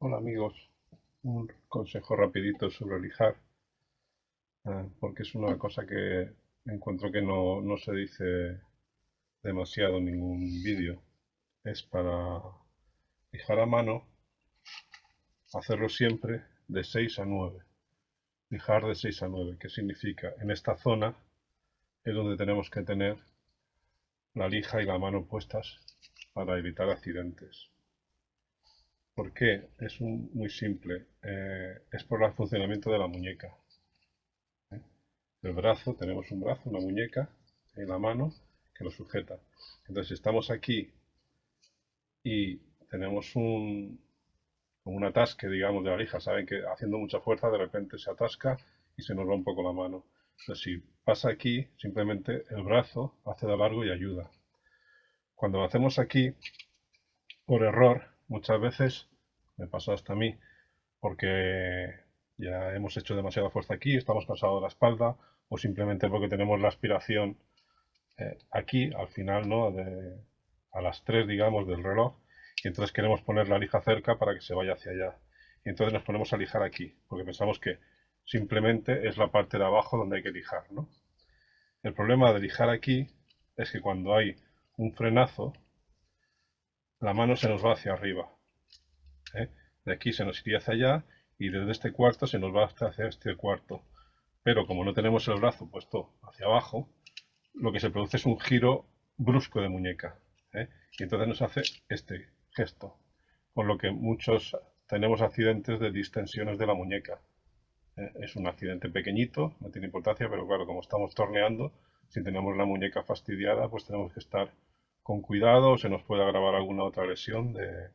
Hola amigos, un consejo rapidito sobre lijar, eh, porque es una cosa que encuentro que no, no se dice demasiado en ningún vídeo. Es para lijar a mano, hacerlo siempre de 6 a 9. Lijar de 6 a 9, ¿qué significa? En esta zona es donde tenemos que tener la lija y la mano puestas para evitar accidentes. ¿Por qué? Es muy simple. Eh, es por el funcionamiento de la muñeca. ¿eh? El brazo, tenemos un brazo, una muñeca en la mano que lo sujeta. Entonces, si estamos aquí y tenemos un, un atasque, digamos, de la lija, saben que haciendo mucha fuerza de repente se atasca y se nos va un poco la mano. Entonces, si pasa aquí, simplemente el brazo hace de largo y ayuda. Cuando lo hacemos aquí, por error, muchas veces me pasa hasta a mí, porque ya hemos hecho demasiada fuerza aquí, estamos cansados de la espalda, o simplemente porque tenemos la aspiración eh, aquí, al final, ¿no? a las 3, digamos, del reloj, y entonces queremos poner la lija cerca para que se vaya hacia allá. Y entonces nos ponemos a lijar aquí, porque pensamos que simplemente es la parte de abajo donde hay que lijar, ¿no? El problema de lijar aquí es que cuando hay un frenazo, la mano se nos va hacia arriba. ¿eh? De aquí se nos iría hacia allá y desde este cuarto se nos va hasta hacia este cuarto. Pero como no tenemos el brazo puesto hacia abajo, lo que se produce es un giro brusco de muñeca. ¿eh? Y entonces nos hace este gesto. Con lo que muchos tenemos accidentes de distensiones de la muñeca. ¿eh? Es un accidente pequeñito, no tiene importancia, pero claro, como estamos torneando, si tenemos la muñeca fastidiada, pues tenemos que estar con cuidado, se nos puede agravar alguna otra lesión de,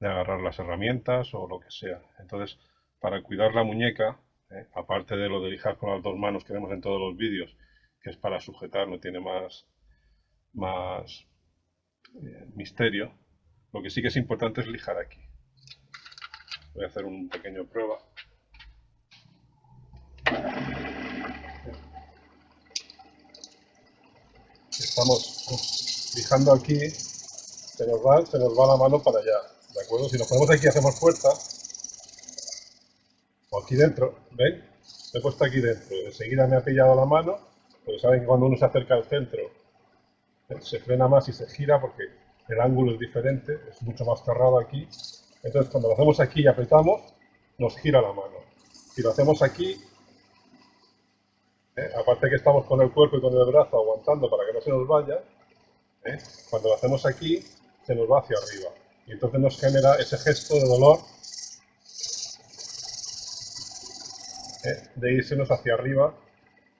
agarrar las herramientas o lo que sea. Entonces, para cuidar la muñeca, eh, aparte de lo de lijar con las dos manos que vemos en todos los vídeos, que es para sujetar, no tiene más, más eh, misterio, lo que sí que es importante es lijar aquí. Voy a hacer un pequeño prueba. Estamos lijando aquí, se nos va, se nos va la mano para allá. ¿De acuerdo? Si nos ponemos aquí y hacemos fuerza, o aquí dentro, ¿veis? Me he puesto aquí dentro, enseguida me ha pillado la mano, porque saben que cuando uno se acerca al centro se frena más y se gira porque el ángulo es diferente, es mucho más cerrado aquí. Entonces cuando lo hacemos aquí y apretamos, nos gira la mano. Si lo hacemos aquí, ¿eh? aparte que estamos con el cuerpo y con el brazo aguantando para que no se nos vaya, ¿eh? cuando lo hacemos aquí, se nos va hacia arriba. Y entonces nos genera ese gesto de dolor ¿eh? de irsenos hacia arriba,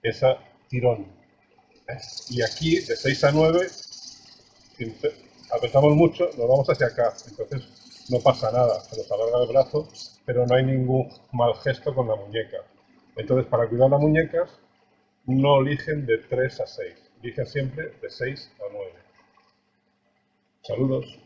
ese tirón. ¿eh? Y aquí, de 6 a 9, si apretamos mucho, nos vamos hacia acá. Entonces no pasa nada, se nos alarga el brazo, pero no hay ningún mal gesto con la muñeca. Entonces, para cuidar las muñecas, no eligen de 3 a 6, eligen siempre de 6 a 9. Saludos.